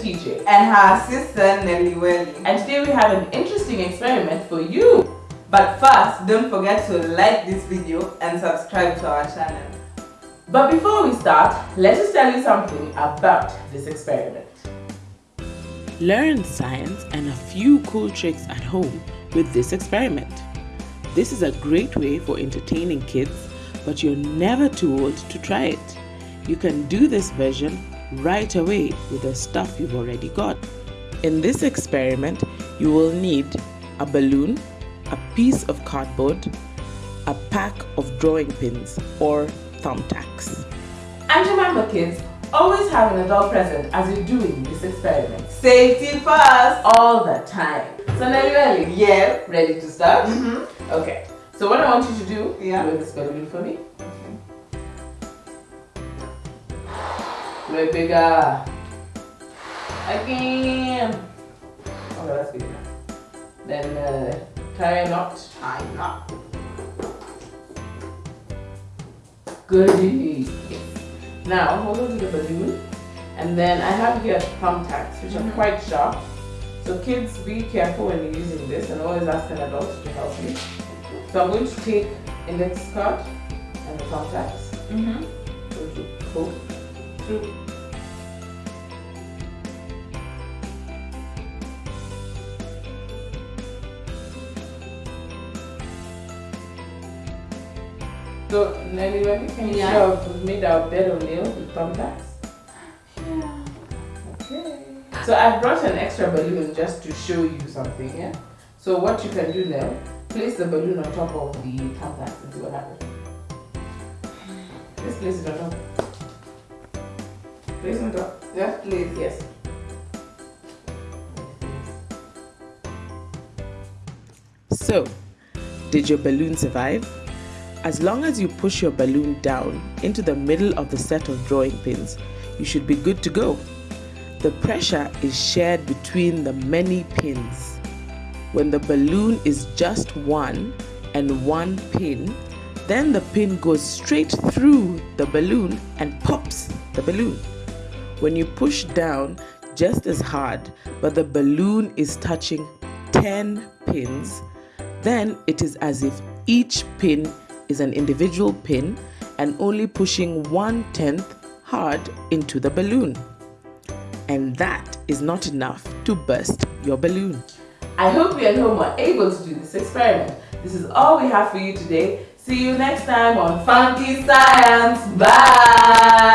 TJ. And her sister Nelly Welly. And today we have an interesting experiment for you. But first, don't forget to like this video and subscribe to our channel. But before we start, let us tell you something about this experiment. Learn science and a few cool tricks at home with this experiment. This is a great way for entertaining kids, but you're never too old to try it. You can do this version right away with the stuff you've already got. In this experiment, you will need a balloon, a piece of cardboard, a pack of drawing pins or thumbtacks. And remember kids, always have an adult present as you're doing this experiment. Safety first! All the time. So Nelly Welly, yeah, ready to start? Mm -hmm. Okay, so what I want you to do, yeah. blow this balloon for me. Way bigger. Again. Okay, that's good enough. Then uh, tie a knot. Tie a knot. Goody. Now hold on to the balloon. And then I have here thumbtacks, which mm -hmm. are mm-hmm. quite sharp. So kids, be careful when you're using this and always ask an adult to help you. So I'm going to take index card and the thumbtacks. Mm -hmm. Going to pull through So, Nelly, when can you yeah. show we've made our bed of nails with thumbtacks? Yeah. Okay. So I brought an extra balloon just to show you something, yeah? So what you can do now, place the balloon on top of the thumbtacks and see what happens. Just place it on top. Place it on top. Just place. Yes. So, did your balloon survive? As long as you push your balloon down into the middle of the set of drawing pins, you should be good to go. The pressure is shared between the many pins. When the balloon is just one and one pin, then the pin goes straight through the balloon and pops the balloon. When you push down just as hard, but the balloon is touching 10 pins, then it is as if each pin is an individual pin and only pushing one tenth hard into the balloon. And that is not enough to burst your balloon. I hope you at home were able to do this experiment. This is all we have for you today. See you next time on Funky Science. Bye!